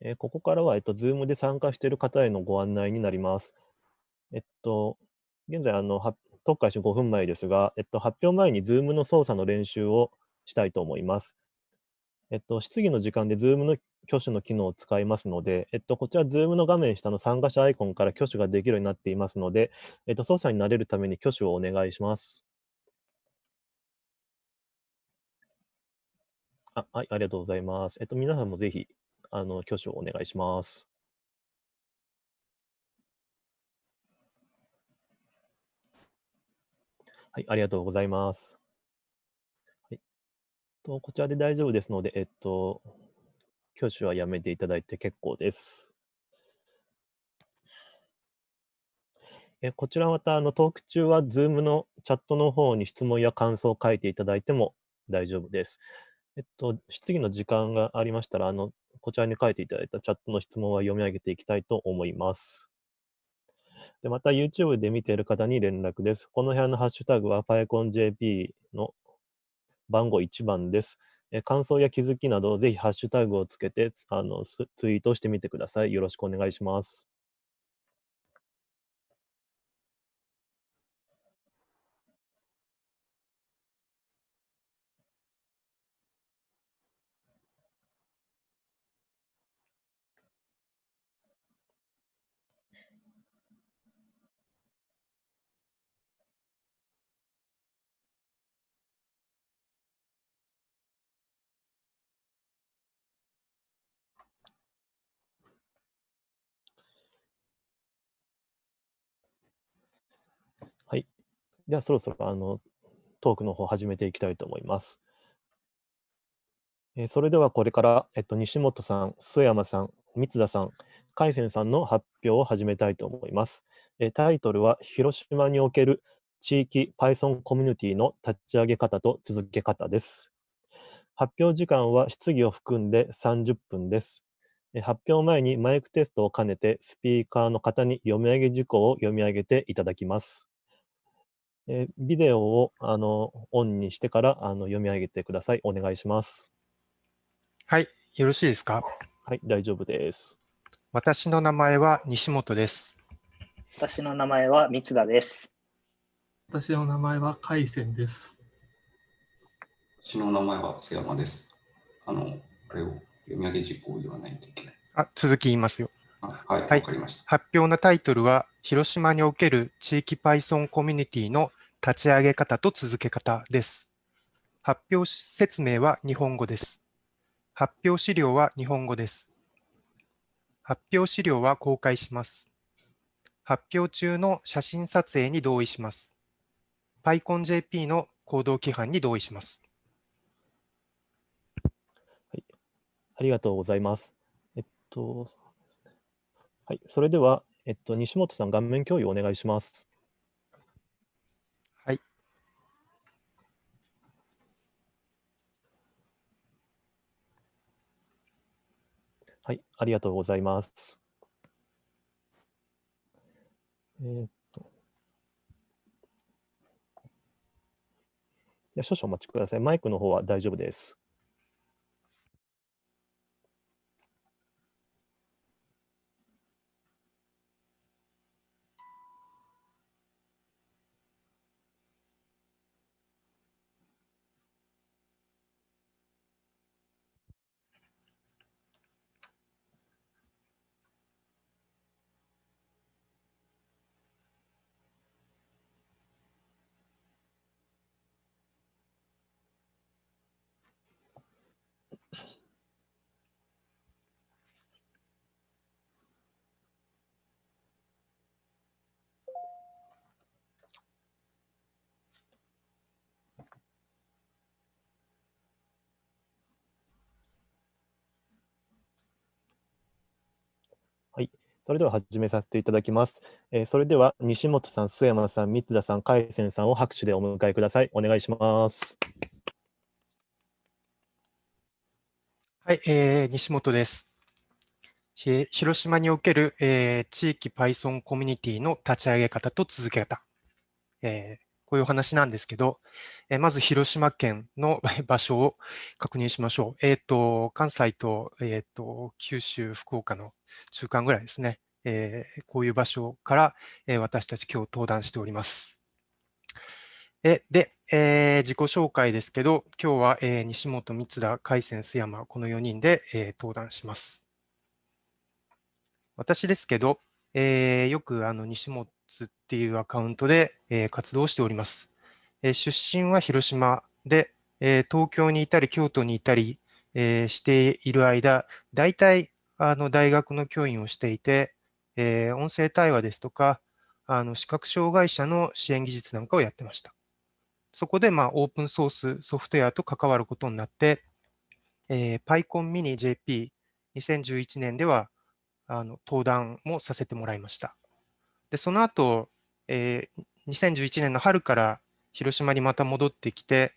えーここからは、えっと、Zoom で参加している方へのご案内になります。えっと、現在、あの、は特開始5分前ですが、えっと、発表前に Zoom の操作の練習をしたいと思います。えっと、質疑の時間で Zoom の挙手の機能を使いますので、えっと、こちら Zoom の画面下の参加者アイコンから挙手ができるようになっていますので、えっと、操作に慣れるために挙手をお願いします。あはい、ありがとうございます。えっと、皆さんもぜひ、あの、挙手をお願いします。はい、ありがとうございます。はい、とこちらで大丈夫ですので、えっと、挙手はやめていただいて結構です。えこちらまたあのトーク中は Zoom のチャットの方に質問や感想を書いていただいても大丈夫です。えっと、質疑の時間がありましたら、あの、こちらに書いていただいたチャットの質問は読み上げていきたいと思います。で、また YouTube で見ている方に連絡です。この部屋のハッシュタグは PyConJP の番号1番です。え感想や気づきなど、ぜひハッシュタグをつけてあのツイートしてみてください。よろしくお願いします。はい。では、そろそろあのトークの方始めていきたいと思います。えーそれではこれから、えっと、西本さん、須山さん、三田さん、海鮮さんの発表を始めたいと思います。えタイトルは、広島における地域 Python コミュニティの立ち上げ方と続け方です。発表時間は質疑を含んで30分です。発表前にマイクテストを兼ねて、スピーカーの方に読み上げ事項を読み上げていただきます。えービデオをあのオンにしてからあの読み上げてください。お願いします。はい、よろしいですか？はい、大丈夫です。私の名前は西本です。私の名前は三田です。私の名前は海鮮です。私の名前は津山です。あの、あれを読み上げ実行を言わないといけない。あ、続き言いますよ。あはい、わ、はいかりました。発表のタイトルは、広島における地域 Python コミュニティの立ち上げ方と続け方です。発表説明は日本語です。発表資料は日本語です。発表資料は公開します。発表中の写真撮影に同意します。PyConJP の行動規範に同意します。ありがとうございます。えっと、はい、それでは、えっと、西本さん、画面共有お願いします。はい、ありがとうございます。えーっと。少々お待ちください。マイクの方は大丈夫です。はい、それでは始めさせていただきます。えーそれでは西本さん、須山さん、三田さん、海鮮さんを拍手でお迎えください。お願いします。はい、えー西本です。ひ広島における、えー地域 Python コミュニティの立ち上げ方と続け方、えーこういうお話なんですけど、えーまず広島県の 場所を確認しましょう。えっ、と、関西と,、えー、と九州、福岡の中間ぐらいですね。えーこういう場所から、えー私たち今日登壇しております。えで、えー自己紹介ですけど、今日は、えー西本、三田、海鮮、須山、この4人で、えー登壇します。私ですけど、えーよくあの西本っていうアカウントで、えー活動しております。えー出身は広島で、えー東京にいたり京都にいたり、えーしている間、大体あの大学の教員をしていて、えー音声対話ですとか、あの視覚障害者の支援技術なんかをやってました。そこで、まあ、オープンソースソフトウェアと関わることになって、えー PyCon Mini JP 2011年ではあの登壇もさせてもらいました。で、その後、えー2011年の春から広島にまた戻ってきて、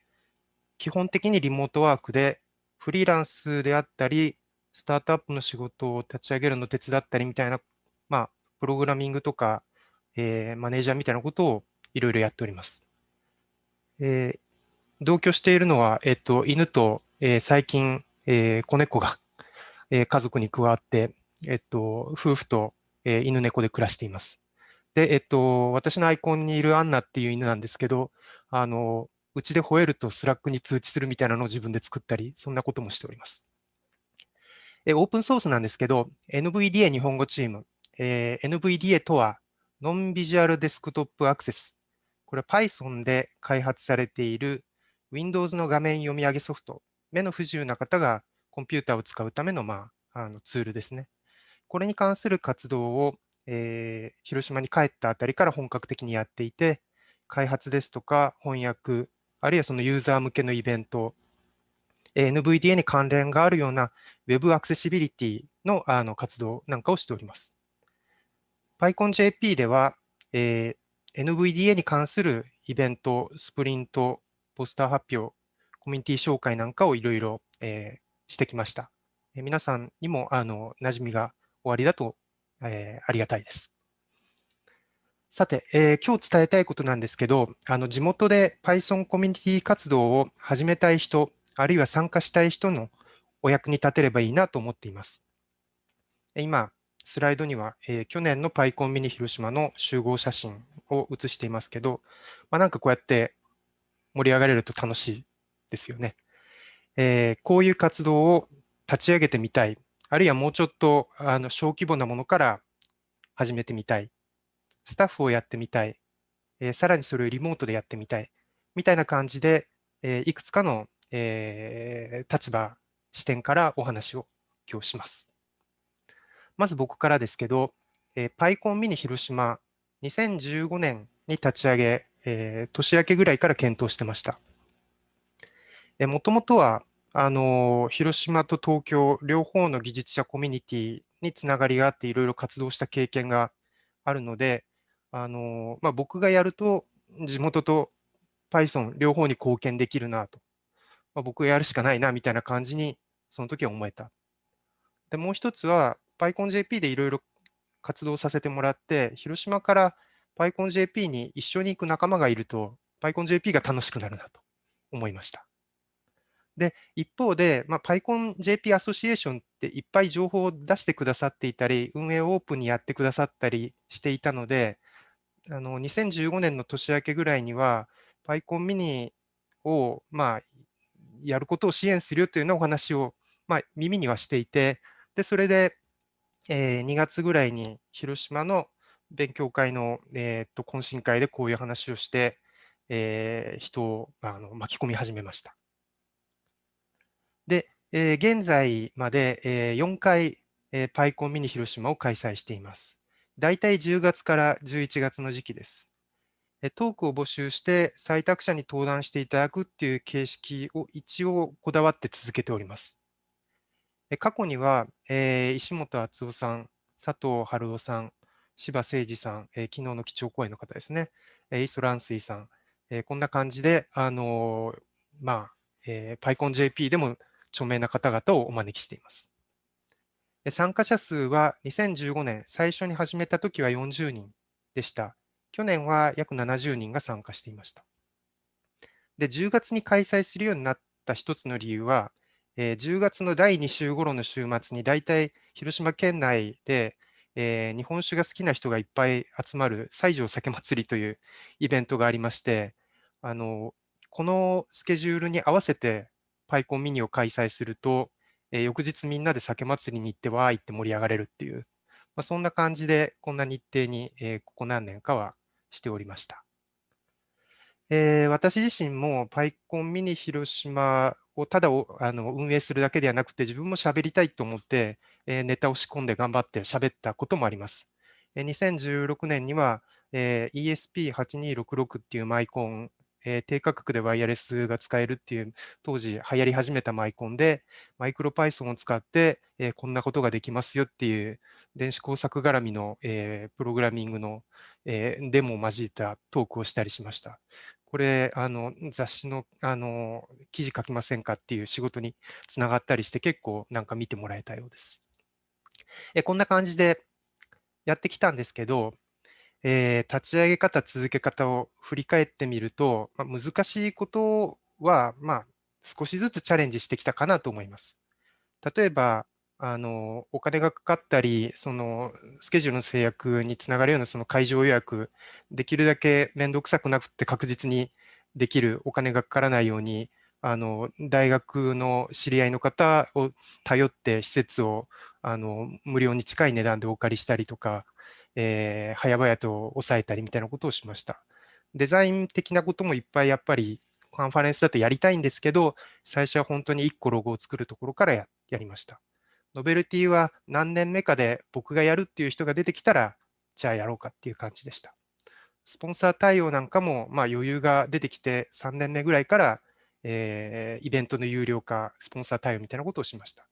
基本的にリモートワークでフリーランスであったり、スタートアップの仕事を立ち上げるのを手伝ったりみたいな、まあ、プログラミングとか、えーマネージャーみたいなことをいろいろやっております。えー同居しているのは、えっと、犬と、えー最近、えー子猫が、えー家族に加わって、えっと、夫婦と、えー犬猫で暮らしています。で、えっと、私のアイコンにいるアンナっていう犬なんですけど、あの、うちで吠えると Slack に通知するみたいなのを自分で作ったり、そんなこともしております。えオープンソースなんですけど、NVDA 日本語チーム、えー NVDA とは、 NonVisual Desktop Access。これは Python で開発されている Windows の画面読み上げソフト。目の不自由な方がコンピューターを使うための,、まあ、あのツールですね。これに関する活動を、えー広島に帰ったあたりから本格的にやっていて、開発ですとか翻訳、あるいはそのユーザー向けのイベント、NVDA に関連があるような Web アクセシビリティのあの活動なんかをしております。PyConJP では、えー NVDA に関するイベント、スプリント、ポスター発表、コミュニティ紹介なんかをいろいろしてきました。えー皆さんにもあの馴染みがおありだと、えーありがたいです。さて、えー今日伝えたいことなんですけど、あの地元で Python コミュニティ活動を始めたい人、あるいは参加したい人のお役に立てればいいなと思っています。今、スライドには、えー去年の PyCon ミニ広島の集合写真を写していますけど、まあ、なんかこうやって盛り上がれると楽しいですよね。えーこういう活動を立ち上げてみたい、あるいはもうちょっとあの小規模なものから始めてみたい、スタッフをやってみたい、えーさらにそれをリモートでやってみたい、みたいな感じで、えーいくつかの、えー立場、視点からお話を今日します。まず僕からですけど、えー、PyCon ミニ広島、2015年に立ち上げ、えー年明けぐらいから検討してました。もともとは、あの広島と東京、両方の技術者コミュニティにつながりがあって、いろいろ活動した経験があるので、あのまあ、僕がやると、地元と Python 両方に貢献できるなと、まあ、僕がやるしかないなみたいな感じに、その時は思えた。で、もう一つは、PyConJP でいろいろ活動させてもらって、広島から PyConJP に一緒に行く仲間がいると、PyConJP が楽しくなるなと思いました。で、一方で、まあ、PyConJP アソシエーションっていっぱい情報を出してくださっていたり、運営をオープンにやってくださったりしていたので、あの2015年の年明けぐらいには、PyCon ミニを、まあ、やることを支援するよというようなお話を、まあ、耳にはしていて、で、それで、えー2月ぐらいに広島の勉強会の、えーっと懇親会でこういう話をして、えー人をあの巻き込み始めました。えー現在まで、えー4回、えー、PyCon ミニ広島を開催しています。大体10月から11月の時期です。トークを募集して採択者に登壇していただくっていう形式を一応こだわって続けております。過去には、えー石本敦夫さん、佐藤春夫さん、柴誠二さん、えー昨日の基調講演の方ですね、えー磯蘭水さん、えーこんな感じで、あのーまあ、えー、PyConJP でも著名な方々をお招きしています。参加者数は2015年、最初に始めたときは40人でした。去年は約70人が参加していました。で、10月に開催するようになった一つの理由は、えー、10月の第2週頃の週末に大体広島県内で、えー、日本酒が好きな人がいっぱい集まる西条酒祭りというイベントがありまして、あのこのスケジュールに合わせてパイコンミニを開催すると、えー、翌日みんなで酒祭りに行ってわーいって盛り上がれるっていう、まあ、そんな感じでこんな日程に、えー、ここ何年かはしておりました。えー、私自身もパイコンミニ広島をただあの運営するだけではなくて自分も喋りたいと思って、えー、ネタを仕込んで頑張って喋ったこともあります。えー、2016年には、えー、ESP8266 っていうマイコンえー、低価格でワイヤレスが使えるっていう当時流行り始めたマイコンでマイクロ Python を使って、えー、こんなことができますよっていう電子工作絡みの、えー、プログラミングの、えデモを交えたトークをしたりしました。これあの雑誌のあの記事書きませんかっていう仕事につながったりして結構なんか見てもらえたようです。えこんな感じでやってきたんですけど、えー、立ち上げ方、続け方を振り返ってみると、まあ、難しいことは、まあ、少しずつチャレンジしてきたかなと思います。例えば、あのお金がかかったり、そのスケジュールの制約につながるようなその会場予約、できるだけ面倒くさくなくて確実にできるお金がかからないように、あの大学の知り合いの方を頼って施設をあの無料に近い値段でお借りしたりとか、えー、早々と抑えたりみたいなことをしました。デザイン的なこともいっぱいやっぱりカンファレンスだとやりたいんですけど、最初は本当に1個ロゴを作るところからやりました。ノベルティは何年目かで僕がやるっていう人が出てきたら、じゃあやろうかっていう感じでした。スポンサー対応なんかもまあ余裕が出てきて3年目ぐらいから、えー、イベントの有料化、スポンサー対応みたいなことをしました。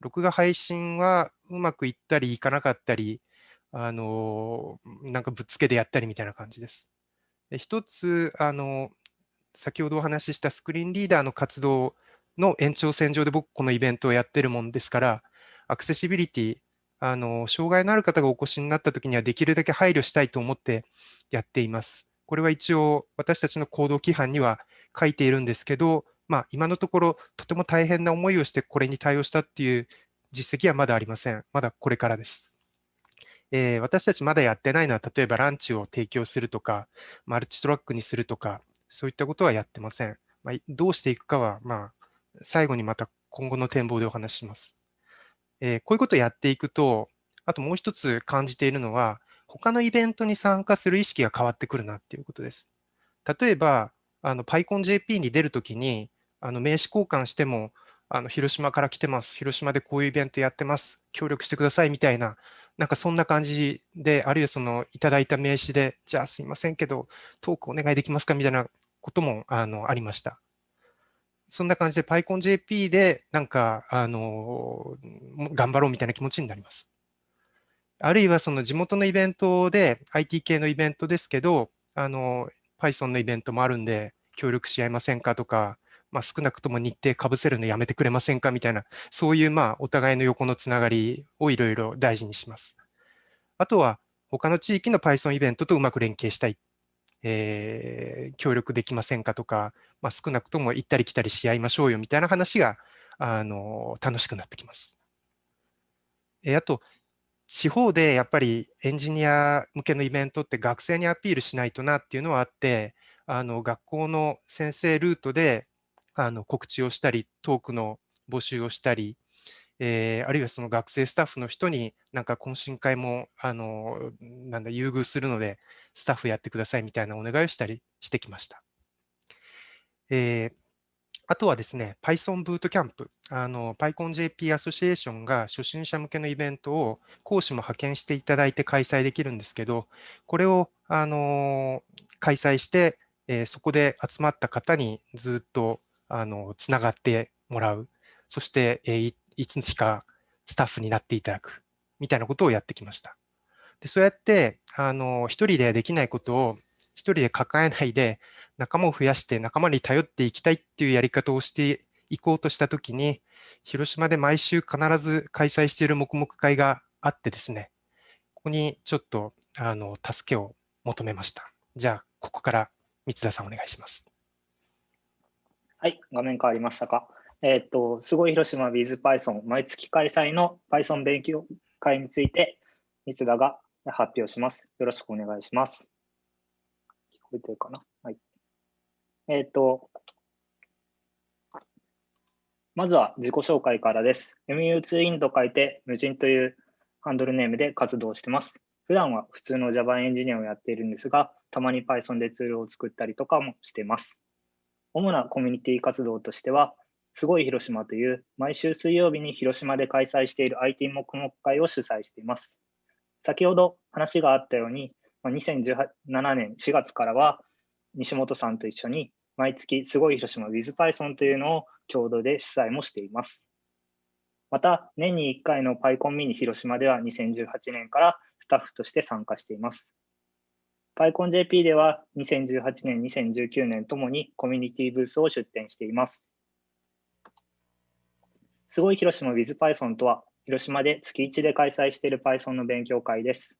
録画配信はうまくいったりいかなかったり、あのなんかぶっつけでやったりみたいな感じです。で一つ、あの先ほどお話ししたスクリーンリーダーの活動の延長線上で僕このイベントをやってるもんですから、アクセシビリティ、あの障害のある方がお越しになったときにはできるだけ配慮したいと思ってやっています。これは一応私たちの行動規範には書いているんですけど、まあ、今のところとても大変な思いをしてこれに対応したっていう実績はまだありません。まだこれからです。えー、私たちまだやってないのは、例えばランチを提供するとか、マルチトラックにするとか、そういったことはやってません。まあ、どうしていくかは、まあ、最後にまた今後の展望でお話しします。えー、こういうことをやっていくと、あともう一つ感じているのは、他のイベントに参加する意識が変わってくるなっていうことです。例えば、あの PyConJP に出るときに、あの名刺交換しても、あの広島から来てます、広島でこういうイベントやってます、協力してくださいみたいななんかそんな感じで、あるいはそのいただいた名刺で、じゃあすいませんけど、トークお願いできますかみたいなこともあのありました。そんな感じで PyConJP でなんかあの頑張ろうみたいな気持ちになります。あるいはその地元のイベントで IT 系のイベントですけど、あの Python のイベントもあるんで協力し合いませんかとか、まあ、少なくとも日程かぶせるのやめてくれませんかみたいな、そういうまあお互いの横のつながりをいろいろ大事にします。あとは、他の地域の Python イベントとうまく連携したい、えー、協力できませんかとか、まあ、少なくとも行ったり来たりし合いましょうよみたいな話があの楽しくなってきます。えー、あと、地方でやっぱりエンジニア向けのイベントって学生にアピールしないとなっていうのはあって、あの学校の先生ルートであの告知をしたり、トークの募集をしたり、えー、あるいはその学生スタッフの人になんか懇親会もあのなんだ優遇するのでスタッフやってくださいみたいなお願いをしたりしてきました。えー、あとはですね、Python ブートキャンプ、あの PyConJP アソシエーションが初心者向けのイベントを講師も派遣していただいて開催できるんですけど、これをあの開催して、えー、そこで集まった方にずっとあの、つながってもらう。そして、えー、いつしかスタッフになっていただく。みたいなことをやってきました。でそうやって、あの、一人でできないことを一人で抱えないで、仲間を増やして仲間に頼っていきたいっていうやり方をしていこうとしたときに、広島で毎週必ず開催している黙々会があってですね、ここにちょっとあの助けを求めました。じゃあ、ここから三田さんお願いします。はい、画面変わりましたか？えっ、と、すごい広島 WithPython 毎月開催の Python 勉強会について、三田が発表します。よろしくお願いします。聞こえてるかな？はい。えっ、と、まずは自己紹介からです。MU2in と書いて、無人というハンドルネームで活動してます。普段は普通の Java エンジニアをやっているんですが、たまに Python でツールを作ったりとかもしてます。主なコミュニティ活動としては、すごい広島という毎週水曜日に広島で開催している IT 黙々会を主催しています。先ほど話があったように、2017年4月からは西本さんと一緒に毎月すごい広島 WithPython というのを共同で主催もしています。また、年に1回の PyCon ミニ広島では2018年からスタッフとして参加しています。PyConJP では2018年、2019年ともにコミュニティブースを出展しています。すごい広島 WithPython とは、広島で月1で開催している Python の勉強会です。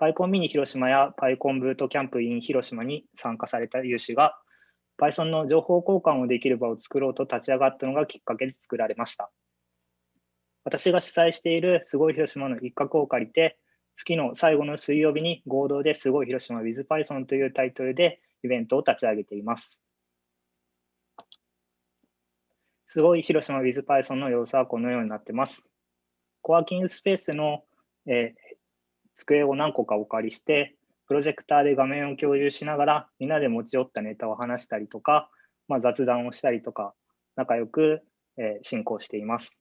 PyCon ミニ広島や PyCon ブートキャンプ in 広島に参加された有志が、Python の情報交換をできる場を作ろうと立ち上がったのがきっかけで作られました。私が主催しているすごい広島の一角を借りて、月の最後の水曜日に合同ですごい広島 WithPython というタイトルでイベントを立ち上げています。すごい広島 WithPython の様子はこのようになってます。コワーキングスペースの、えー机を何個かお借りして、プロジェクターで画面を共有しながら、みんなで持ち寄ったネタを話したりとか、まあ、雑談をしたりとか、仲良く、えー進行しています。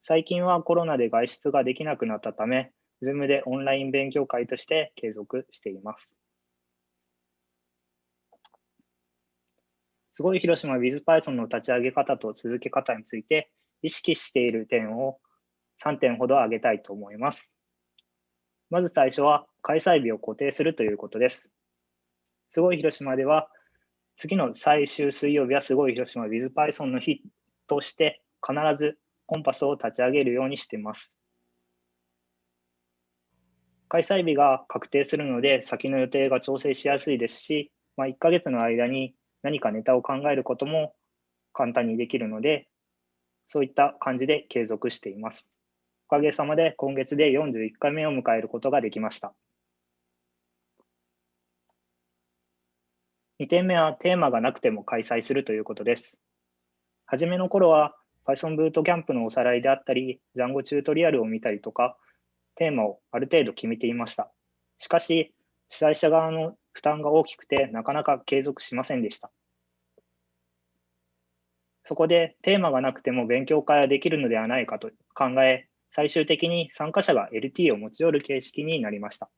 最近はコロナで外出ができなくなったため、Zoom でオンライン勉強会として継続しています。すごい広島 WithPython の立ち上げ方と続け方について意識している点を3点ほど挙げたいと思います。まず最初は開催日を固定するということです。すごい広島では次の最終水曜日はすごい広島 WithPython の日として必ずコンパスを立ち上げるようにしています。開催日が確定するので先の予定が調整しやすいですし、まあ、1ヶ月の間に何かネタを考えることも簡単にできるので、そういった感じで継続しています。おかげさまで今月で41回目を迎えることができました。2点目はテーマがなくても開催するということです。初めの頃は Python ブートキャンプのおさらいであったり、Django チュートリアルを見たりとか、テーマをある程度決めていました。しかし、主催者側の負担が大きくて、なかなか継続しませんでした。そこでテーマがなくても勉強会はできるのではないかと考え、最終的に参加者が LT を持ち寄る形式になりました。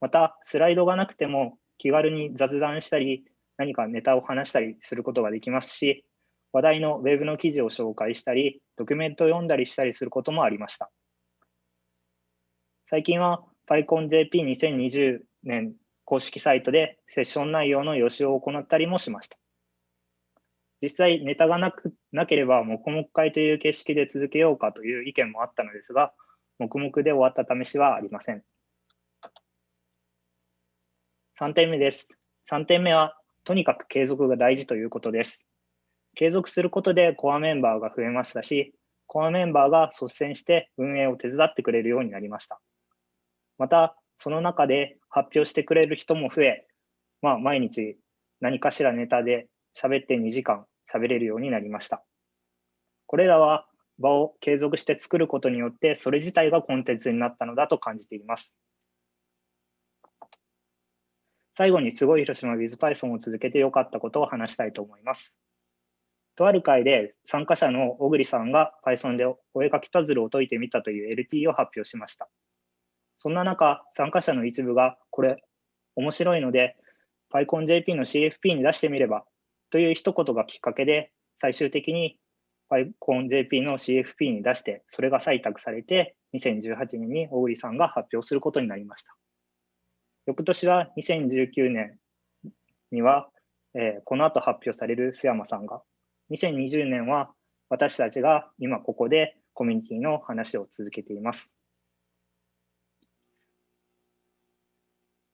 また、スライドがなくても気軽に雑談したり、何かネタを話したりすることができますし、話題の Web の記事を紹介したり、ドキュメントを読んだりしたりすることもありました。最近は PyConJP2020 年公式サイトでセッション内容の予習を行ったりもしました。実際ネタがなくなければ黙々会という形式で続けようかという意見もあったのですが、黙々で終わった試しはありません。3点目です。3点目は、とにかく継続が大事ということです。継続することでコアメンバーが増えましたし、コアメンバーが率先して運営を手伝ってくれるようになりました。また、その中で発表してくれる人も増え、まあ、毎日何かしらネタで喋って2時間喋れるようになりました。これらは場を継続して作ることによって、それ自体がコンテンツになったのだと感じています。最後にすごい広島 WithPython を続けてよかったことを話したいと思います。とある会で参加者の小栗さんが Python でお絵かきパズルを解いてみたという LT を発表しました。そんな中、参加者の一部が、これ、面白いので、PyConJP の CFP に出してみればという一言がきっかけで、最終的に PyConJP の CFP に出して、それが採択されて、2018年に小栗さんが発表することになりました。翌年は2019年には、えーこの後発表される須山さんが、2020年は私たちが今ここでコミュニティの話を続けています。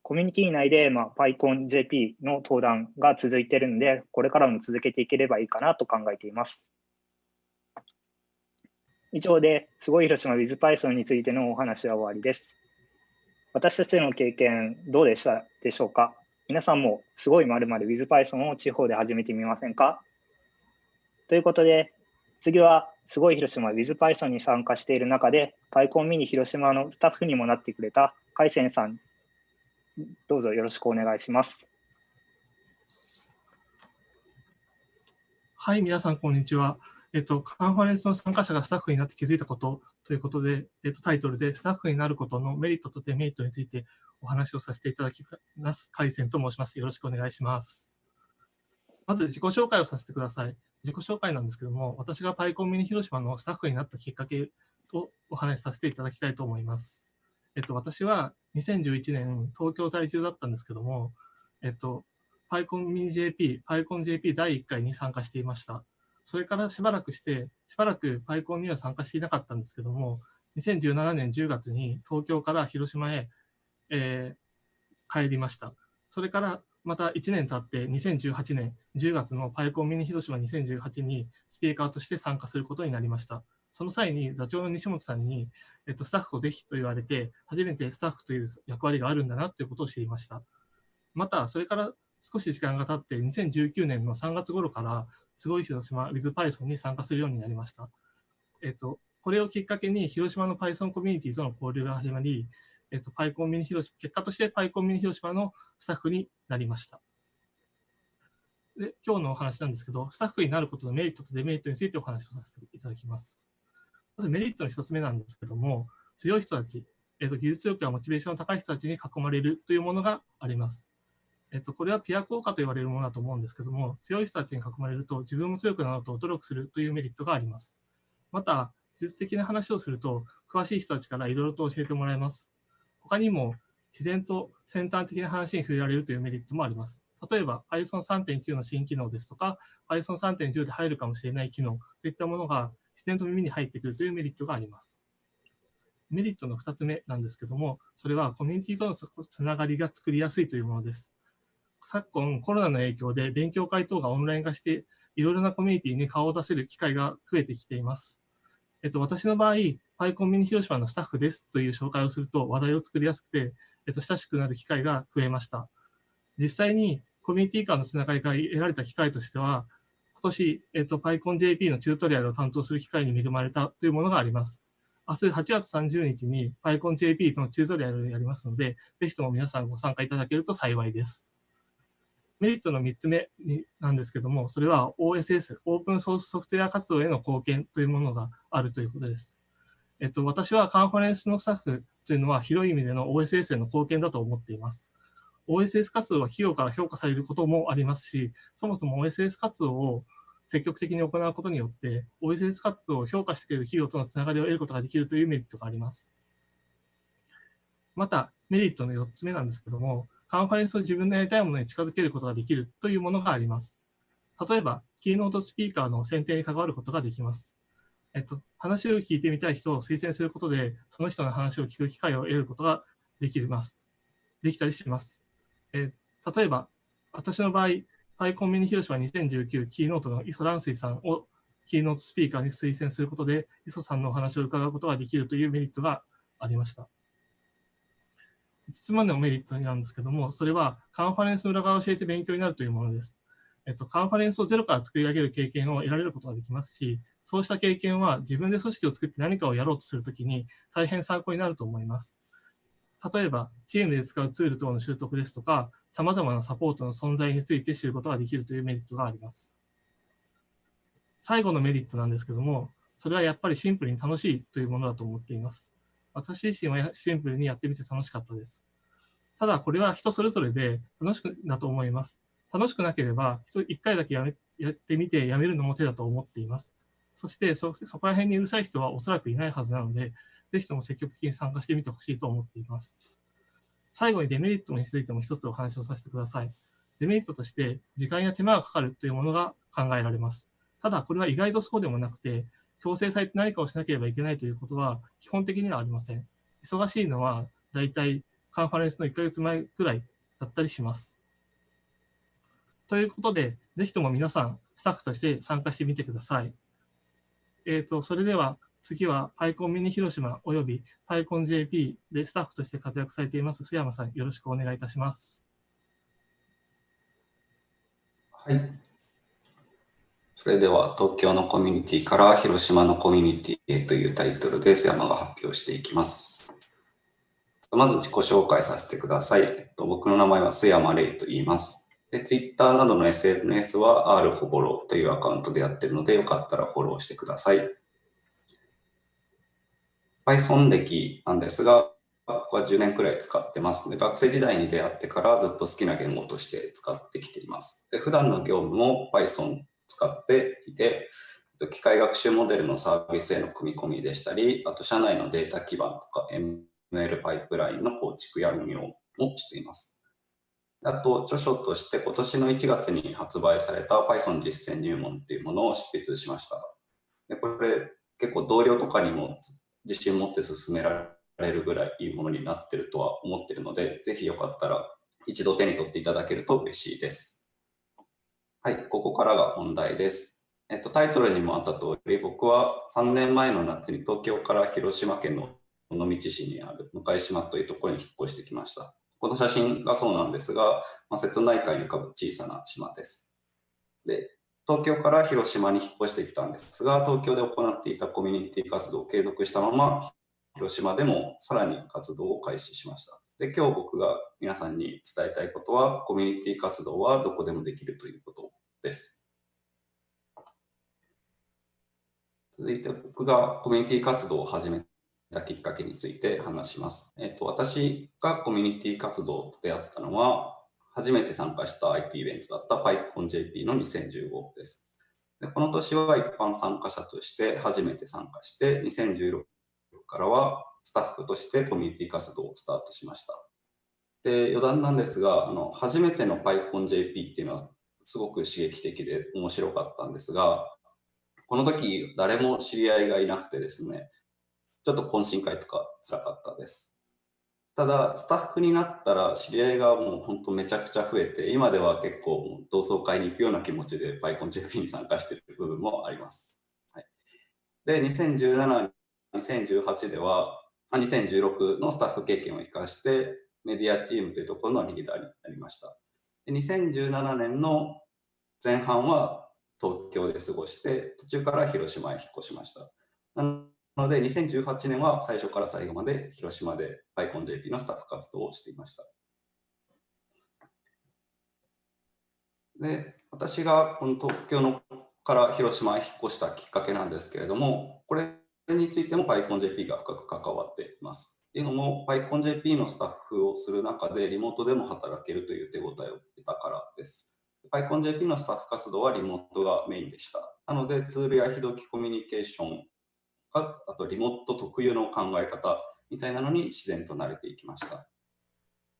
コミュニティ内で、まあ、PyConJP の登壇が続いているので、これからも続けていければいいかなと考えています。以上で、すごい広島 WithPython についてのお話は終わりです。私たちの経験、どうでしたでしょうか？皆さんもすごいまる WithPython を地方で始めてみませんか？ということで、次はすごい広島 WithPython に参加している中で、PyCon ミニ広島のスタッフにもなってくれた海鮮さん、どうぞよろしくお願いします。はい、皆さん、こんにちは。えっと、カンファレンスの参加者がスタッフになって気づいたことということで、えっと、タイトルで、スタッフになることのメリットとデメリットについてお話をさせていただきます。海鮮と申します。よろしくお願いします。まず自己紹介をさせてください。自己紹介なんですけども、私がパイコンミニ広島のスタッフになったきっかけをお話しさせていただきたいと思います。えっと、私は2011年、東京在住だったんですけども、えっと、パイコンミニ JP、パイコン JP 第1回に参加していました。それからしばらくして、しばらくパイコンには参加していなかったんですけども、2017年10月に東京から広島へ、えー、帰りました。それからまた1年経って2018年10月のパイコンミニ広島2018にスピーカーとして参加することになりました。その際に座長の西本さんに、えっと、スタッフをぜひと言われて、初めてスタッフという役割があるんだなということを知りました。また、それから少し時間が経って、2019年の3月頃から、すごい広島 WithPython に参加するようになりました。えっと、これをきっかけに、広島の Python コミュニティとの交流が始まり、えっと、パイコンミニ広島、結果としてパイコンミニ広島のスタッフになりました。で、今日のお話なんですけど、スタッフになることのメリットとデメリットについてお話をさせていただきます。まずメリットの一つ目なんですけども、強い人たち、えっと、技術力やモチベーションの高い人たちに囲まれるというものがあります。えっと、これはピア効果と言われるものだと思うんですけども、強い人たちに囲まれると自分も強くなろうと努力するというメリットがあります。また、技術的な話をすると、詳しい人たちからいろいろと教えてもらえます。他にも自然と先端的な話に触れられるというメリットもあります。例えば Python 3.9の新機能ですとか、Python 3.10で入るかもしれない機能といったものが自然と耳に入ってくるというメリットがあります。メリットの2つ目なんですけども、それはコミュニティとのつながりが作りやすいというものです。昨今、コロナの影響で勉強会等がオンライン化して、いろいろなコミュニティに顔を出せる機会が増えてきています。えっと、私の場合、パイコンミニ広島のスタッフですという紹介をすると話題を作りやすくて、えっと、親しくなる機会が増えました。実際にコミュニティ間のつながりから得られた機会としては、今年、えっと、PyConJP のチュートリアルを担当する機会に恵まれたというものがあります。明日8月30日に PyConJP のチュートリアルをやりますので、ぜひとも皆さんご参加いただけると幸いです。メリットの3つ目になんですけども、それは OSS、オープンソースソフトウェア活動への貢献というものがあるということです。えっと、私はカンファレンスのスタッフというのは広い意味での OSS への貢献だと思っています。OSS 活動は企業から評価されることもありますし、そもそも OSS 活動を積極的に行うことによって、OSS 活動を評価してくれる企業とのつながりを得ることができるというメリットがあります。また、メリットの4つ目なんですけども、カンファレンスを自分のやりたいものに近づけることができるというものがあります。例えば、キーノートスピーカーの選定に関わることができます。えっと、話を聞いてみたい人を推薦することで、その人の話を聞く機会を得ることができます。できたりします。え例えば、私の場合、パイコンミニ広島2019キーノートの磯蘭水さんをキーノートスピーカーに推薦することで、磯さんのお話を伺うことができるというメリットがありました。5つ目のメリットなんですけども、それはカンファレンスの裏側を教えて勉強になるというものです。えっと、カンファレンスをゼロから作り上げる経験を得られることができますし、そうした経験は自分で組織を作って何かをやろうとするときに大変参考になると思います。例えば、チームで使うツール等の習得ですとか、様々なサポートの存在について知ることができるというメリットがあります。最後のメリットなんですけども、それはやっぱりシンプルに楽しいというものだと思っています。私自身はシンプルにやってみて楽しかったです。ただ、これは人それぞれで楽しくだと思います。楽しくなければ、1回だけやめやってみてやめるのも手だと思っています。そしてそ、そこら辺にうるさい人はおそらくいないはずなので、ぜひとも積極的に参加してみてほしいと思っています。最後にデメリットについても一つお話をさせてください。デメリットとして、時間や手間がかかるというものが考えられます。ただ、これは意外とそうでもなくて、強制されて何かをしなければいけないということは基本的にはありません。忙しいのは大体カンファレンスの1ヶ月前くらいだったりします。ということで、ぜひとも皆さん、スタッフとして参加してみてください。えっ、ー、と、それでは次は PyCon ミニ広島および PyConJP でスタッフとして活躍されています須山さん、よろしくお願いいたします。はい。それでは東京のコミュニティから広島のコミュニティへというタイトルで須山が発表していきます。まず自己紹介させてください。えっと、僕の名前は須山レイと言います。で、Twitter などの SNS は R ホボロというアカウントでやってるので、よかったらフォローしてください。Python 歴なんですが、僕は10年くらい使ってますので、学生時代に出会ってからずっと好きな言語として使ってきています。で普段の業務も Python 使っていて、機械学習モデルのサービスへの組み込みでしたり、あと社内のデータ基盤とか ML パイプラインの構築や運用もしています。あと、著書として今年の1月に発売された Python 実践入門っていうものを執筆しました。でこれ結構同僚とかにも自信持って進められるぐらいいいものになってるとは思ってるので、ぜひよかったら一度手に取っていただけると嬉しいです。はい、ここからが本題です。えっと、タイトルにもあった通り、僕は3年前の夏に東京から広島県の尾道市にある向島というところに引っ越してきました。この写真がそうなんですが、まあ、瀬戸内海に浮かぶ小さな島です。で、東京から広島に引っ越してきたんですが、東京で行っていたコミュニティ活動を継続したまま、広島でもさらに活動を開始しました。で、今日僕が皆さんに伝えたいことは、コミュニティ活動はどこでもできるということです。続いて僕がコミュニティ活動を始めたきっかけについて話します。えっと、私がコミュニティ活動と出会ったのは、初めて参加した IT イベントだった PyConJP の2015です。でこの年は一般参加者として初めて参加して、2016からはスタッフとしてコミュニティ活動をスタートしました。で余談なんですが、あの初めての PyConJP っていうのはすごく刺激的で面白かったんですが、この時誰も知り合いがいなくてですね、ちょっと懇親会とか辛かったです。ただ、スタッフになったら知り合いがもう本当めちゃくちゃ増えて、今では結構同窓会に行くような気持ちで PyConJP に参加している部分もあります。はい、で、2017、2018では、2016のスタッフ経験を生かして、メディアチームというところのリーダーになりました。で2017年の前半は東京で過ごして、途中から広島へ引っ越しました。なので、2018年は最初から最後まで広島で PyConJP のスタッフ活動をしていました。で、私がこの東京のから広島へ引っ越したきっかけなんですけれども、これについても PyConJP が深く関わっています。っていうのも PyConJP のスタッフをする中でリモートでも働けるという手応えを得たからです。PyConJP のスタッフ活動はリモートがメインでした。なのでツールや非同期コミュニケーションか、あとリモート特有の考え方みたいなのに自然と慣れていきました。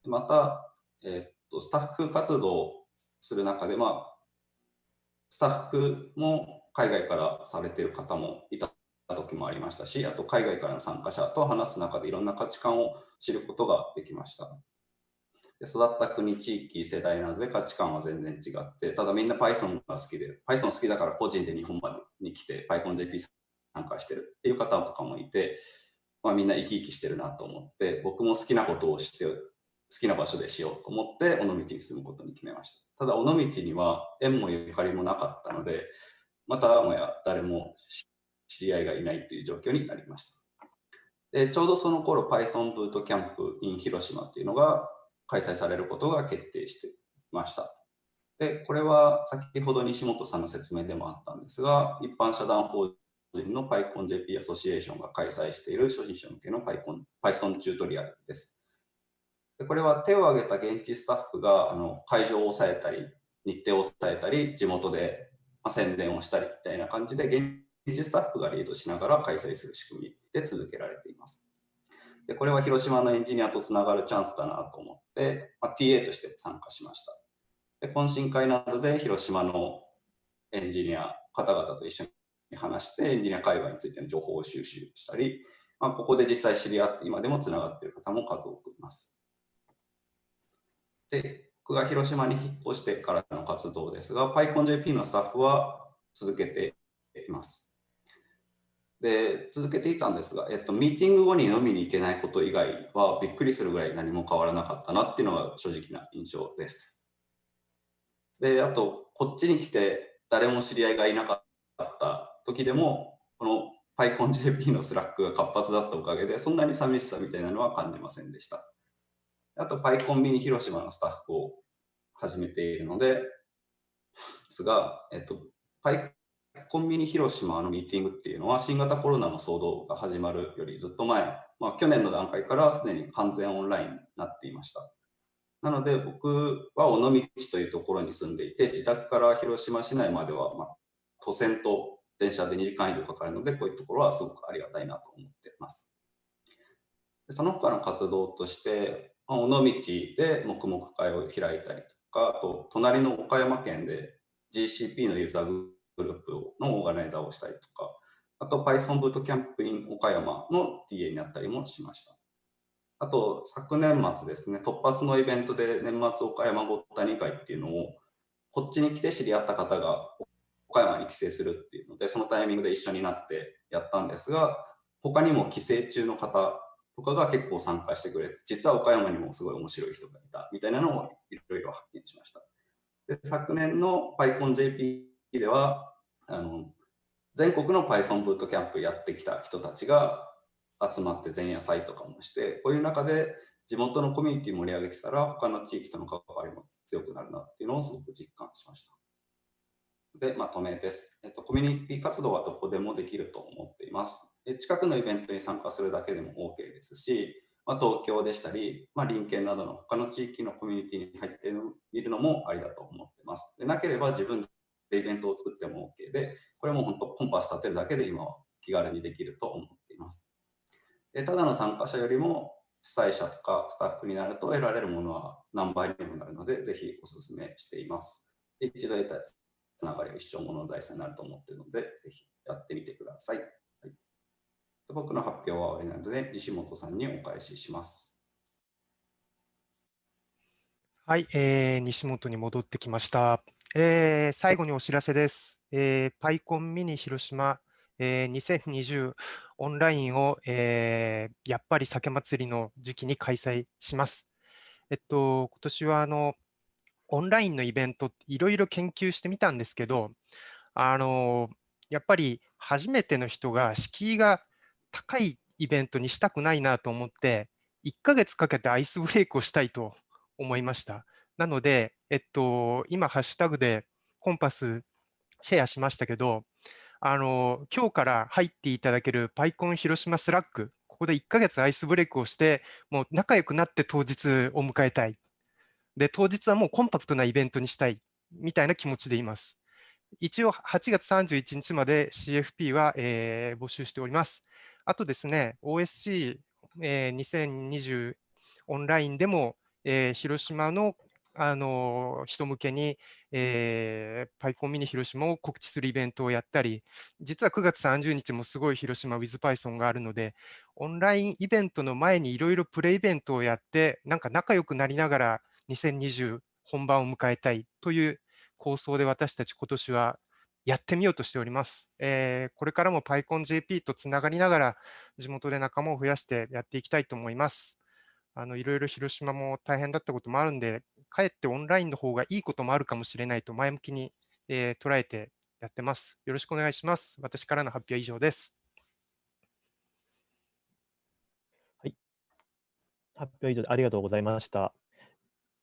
また、え、っとスタッフ活動する中で、まあ、スタッフも海外からされてる方もいた時もありましたし、あと海外からの参加者と話す中でいろんな価値観を知ることができました。で育った国、地域、世代などで価値観は全然違って、ただみんな Python が好きで、Python 好きだから個人で日本までに来て PyConJP 参加してるっていう方とかもいて、まあ、みんな生き生きしてるなと思って僕も好きなことをして好きな場所でしようと思って尾道に住むことに決めました。ただ尾道には縁もゆかりもなかったのでまたもや誰も知り合いがいないという状況になりました。でちょうどその頃 Python ブートキャンプ in 広島っていうのが開催されることが決定してました。でこれは先ほど西本さんの説明でもあったんですが一般社団法人の PyConJP アソシエーションが開催している初心者向けの Python, Python チュートリアルです。これは手を挙げた現地スタッフがあの会場を抑えたり、日程を抑えたり、地元で、宣伝をしたりみたいな感じで、現地スタッフがリードしながら開催する仕組みで続けられています。でこれは広島のエンジニアとつながるチャンスだなと思って、まあ、TA として参加しました。で懇親会などで広島のエンジニア方々と一緒に話してエンジニア界隈についての情報を収集したり、まあ、ここで実際知り合って今でもつながっている方も数多くいます。で、僕が広島に引っ越してからの活動ですが、PyConJP のスタッフは続けています。で、続けていたんですが、えっと、ミーティング後に飲みに行けないこと以外はびっくりするぐらい何も変わらなかったなっていうのが正直な印象です。で、あと、こっちに来て誰も知り合いがいなかった時でも、この PyConJP の Slack が活発だったおかげで、そんなに寂しさみたいなのは感じませんでした。あと、PyCon ミニ広島のスタッフを始めているので、ですが、えっと、コンビニ広島のミーティングっていうのは新型コロナの騒動が始まるよりずっと前、まあ、去年の段階からすでに完全オンラインになっていました。なので僕は尾道というところに住んでいて自宅から広島市内までは、まあ、都線と電車で2時間以上かかるのでこういうところはすごくありがたいなと思ってます。その他の活動として、尾道で黙々会を開いたりとかあと隣の岡山県で GCP のユーザーグループのオーガナイザーをしたりとか、あと Python ブートキャンプ in 岡山の TA になったりもしました。あと、昨年末ですね、突発のイベントで年末岡山ごったに会っていうのを、こっちに来て知り合った方が岡山に帰省するっていうので、そのタイミングで一緒になってやったんですが、他にも帰省中の方とかが結構参加してくれて、実は岡山にもすごい面白い人がいたみたいなのをいろいろ発見しました。で昨年の PyConJP では、あの全国の Python ブートキャンプやってきた人たちが集まって前夜祭とかもして、こういう中で地元のコミュニティ盛り上げてたら、他の地域との関わりも強くなるなっていうのをすごく実感しました。で、まとめです。えっと、コミュニティ活動はどこでもできると思っています。で近くのイベントに参加するだけでも OK ですし、まあ、東京でしたり、まあ、隣県などの他の地域のコミュニティに入っているのもありだと思っています。でなければ自分でイベントを作っても OK で、これも本当コンパス立てるだけで今は気軽にできると思っています。でただの参加者よりも主催者とかスタッフになると得られるものは何倍にもなるので、ぜひお勧めしています。で一度得たつながりが一生ものの財産になると思っているので、ぜひやってみてください。はい、僕の発表は終わりなので、西本さんにお返しします。はい、えー、西本に戻ってきました。えー、最後にお知らせです。えー、パイコンミニ広島、えー、2020オンラインを、えー、やっぱり酒祭りの時期に開催します。えっと、今年はあのオンラインのイベント、いろいろ研究してみたんですけど、あのやっぱり初めての人が敷居が高いイベントにしたくないなと思って、1ヶ月かけてアイスブレイクをしたいと思いました。なので、えっと、今、ハッシュタグで connpass シェアしましたけど、あの、今日から入っていただける PyCon 広島 Slack、ここで1ヶ月アイスブレイクをして、もう仲良くなって当日を迎えたい。で、当日はもうコンパクトなイベントにしたい、みたいな気持ちでいます。一応、8月31日まで CFP は、えー、募集しております。あとですね、OSC、えー、2020オンラインでも、えー、広島のあの人向けに、えー、パイコンミニ広島を告知するイベントをやったり、実は9月30日もすごい広島 WithPython があるので、オンラインイベントの前にいろいろプレイベントをやって、なんか仲良くなりながら2020本番を迎えたいという構想で私たち今年はやってみようとしております。えー、これからも PyConJP とつながりながら地元で仲間を増やしてやっていきたいと思います。あのいろいろ広島も大変だったこともあるんで、かえってオンラインの方がいいこともあるかもしれないと前向きに、えー、捉えてやってます。よろしくお願いします。私からの発表は以上です。発表以上でありがとうございました。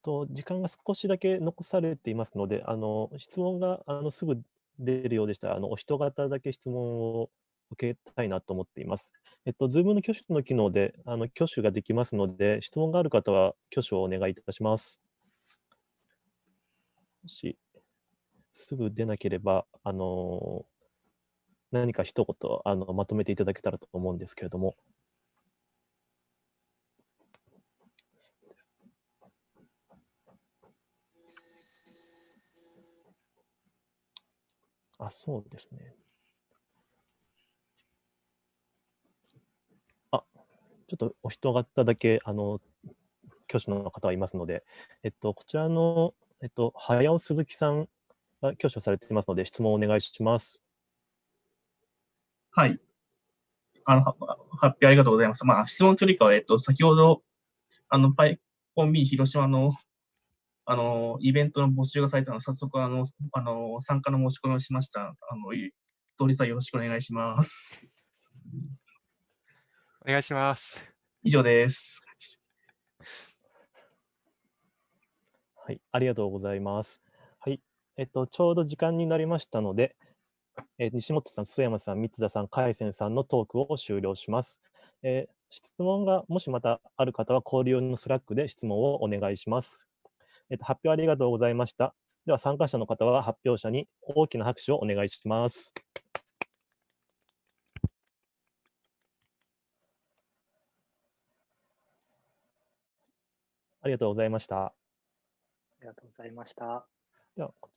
と時間が少しだけ残されていますので、あの質問があのすぐ出るようでしたら、あのお人方だけ質問を受けたいなと思っています。えっと、Zoom の挙手の機能で、あの挙手ができますので、質問がある方は挙手をお願いいたします。もし、すぐ出なければ、あの何か一言あのまとめていただけたらと思うんですけれども。あ、そうですね。あちょっとお人方だけ、あの、挙手の方はいますので、えっと、こちらの、えっと、早尾鈴木さんが挙手されていますので、質問をお願いします。はい。あの、発表ありがとうございます。まあ、質問というよりかは、えっと、先ほど、あの、パイコン B 広島の、あの、イベントの募集がされたので、早速、あの、あの、参加の申し込みをしました。あの、い通りさんよろしくお願いします。お願いします。以上です。はい、ありがとうございます。はい、えっと、ちょうど時間になりましたので、えー西本さん、須山さん、三田さん、海鮮さんのトークを終了します。えー質問がもしまたある方は、交流用の Slack で質問をお願いします。えっと、発表ありがとうございました。では、参加者の方は発表者に大きな拍手をお願いします。ありがとうございました。ありがとうございました。では、こ